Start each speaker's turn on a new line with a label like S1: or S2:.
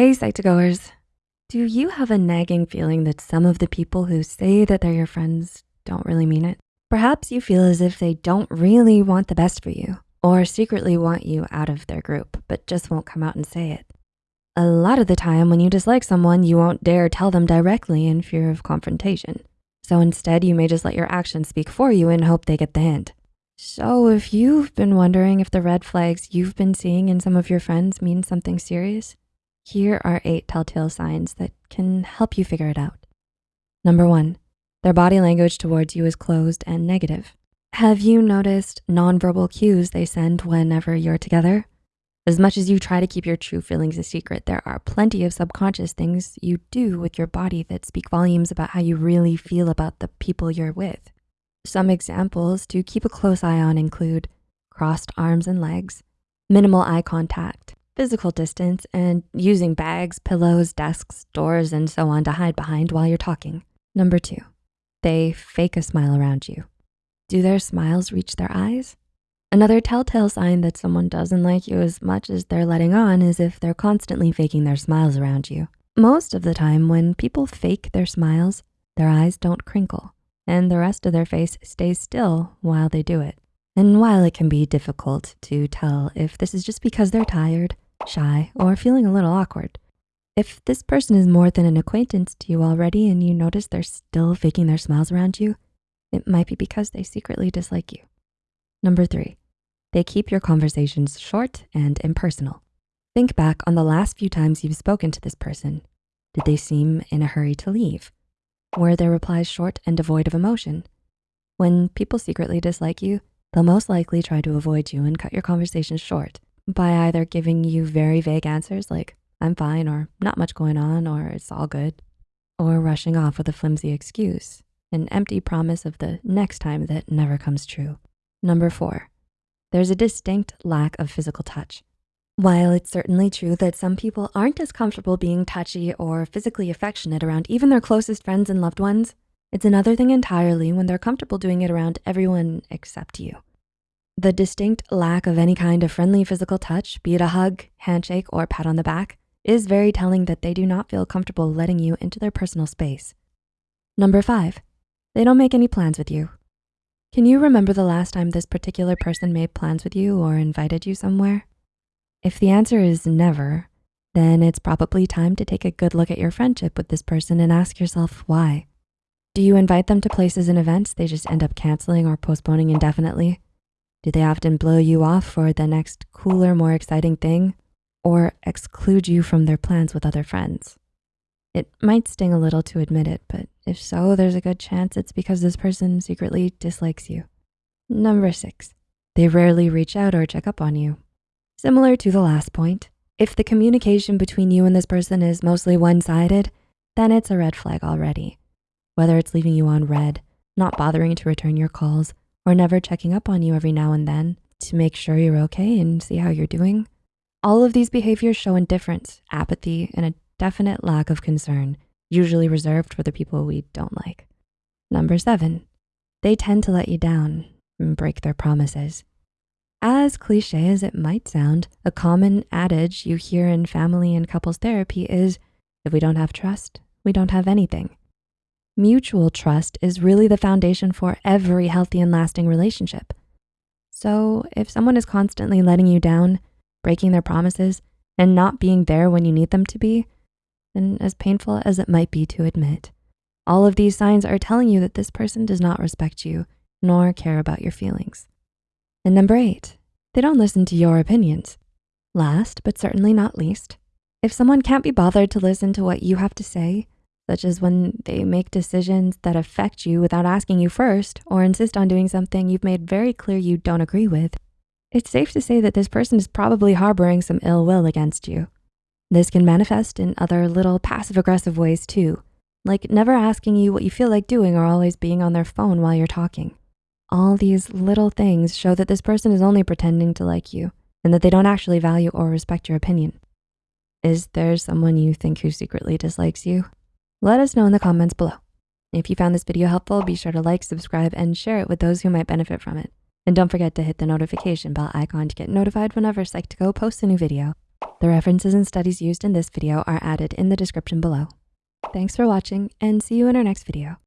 S1: Hey, Psych2Goers. Do you have a nagging feeling that some of the people who say that they're your friends don't really mean it? Perhaps you feel as if they don't really want the best for you or secretly want you out of their group, but just won't come out and say it. A lot of the time when you dislike someone, you won't dare tell them directly in fear of confrontation. So instead, you may just let your actions speak for you and hope they get the hint. So if you've been wondering if the red flags you've been seeing in some of your friends mean something serious, here are eight telltale signs that can help you figure it out. Number one, their body language towards you is closed and negative. Have you noticed nonverbal cues they send whenever you're together? As much as you try to keep your true feelings a secret, there are plenty of subconscious things you do with your body that speak volumes about how you really feel about the people you're with. Some examples to keep a close eye on include crossed arms and legs, minimal eye contact, physical distance, and using bags, pillows, desks, doors, and so on to hide behind while you're talking. Number two, they fake a smile around you. Do their smiles reach their eyes? Another telltale sign that someone doesn't like you as much as they're letting on is if they're constantly faking their smiles around you. Most of the time when people fake their smiles, their eyes don't crinkle and the rest of their face stays still while they do it. And while it can be difficult to tell if this is just because they're tired, shy, or feeling a little awkward. If this person is more than an acquaintance to you already and you notice they're still faking their smiles around you, it might be because they secretly dislike you. Number three, they keep your conversations short and impersonal. Think back on the last few times you've spoken to this person. Did they seem in a hurry to leave? Were their replies short and devoid of emotion? When people secretly dislike you, they'll most likely try to avoid you and cut your conversations short by either giving you very vague answers like, I'm fine, or not much going on, or it's all good, or rushing off with a flimsy excuse, an empty promise of the next time that never comes true. Number four, there's a distinct lack of physical touch. While it's certainly true that some people aren't as comfortable being touchy or physically affectionate around even their closest friends and loved ones, it's another thing entirely when they're comfortable doing it around everyone except you. The distinct lack of any kind of friendly physical touch, be it a hug, handshake, or pat on the back, is very telling that they do not feel comfortable letting you into their personal space. Number five, they don't make any plans with you. Can you remember the last time this particular person made plans with you or invited you somewhere? If the answer is never, then it's probably time to take a good look at your friendship with this person and ask yourself why. Do you invite them to places and events they just end up canceling or postponing indefinitely? Do they often blow you off for the next cooler, more exciting thing or exclude you from their plans with other friends? It might sting a little to admit it, but if so, there's a good chance it's because this person secretly dislikes you. Number six, they rarely reach out or check up on you. Similar to the last point, if the communication between you and this person is mostly one-sided, then it's a red flag already. Whether it's leaving you on read, not bothering to return your calls, or never checking up on you every now and then to make sure you're okay and see how you're doing. All of these behaviors show indifference, apathy, and a definite lack of concern, usually reserved for the people we don't like. Number seven, they tend to let you down and break their promises. As cliche as it might sound, a common adage you hear in family and couples therapy is, if we don't have trust, we don't have anything. Mutual trust is really the foundation for every healthy and lasting relationship. So if someone is constantly letting you down, breaking their promises, and not being there when you need them to be, then as painful as it might be to admit, all of these signs are telling you that this person does not respect you nor care about your feelings. And number eight, they don't listen to your opinions. Last, but certainly not least, if someone can't be bothered to listen to what you have to say, such as when they make decisions that affect you without asking you first or insist on doing something you've made very clear you don't agree with, it's safe to say that this person is probably harboring some ill will against you. This can manifest in other little passive aggressive ways too, like never asking you what you feel like doing or always being on their phone while you're talking. All these little things show that this person is only pretending to like you and that they don't actually value or respect your opinion. Is there someone you think who secretly dislikes you? Let us know in the comments below. If you found this video helpful, be sure to like, subscribe, and share it with those who might benefit from it. And don't forget to hit the notification bell icon to get notified whenever Psych2Go posts a new video. The references and studies used in this video are added in the description below. Thanks for watching and see you in our next video.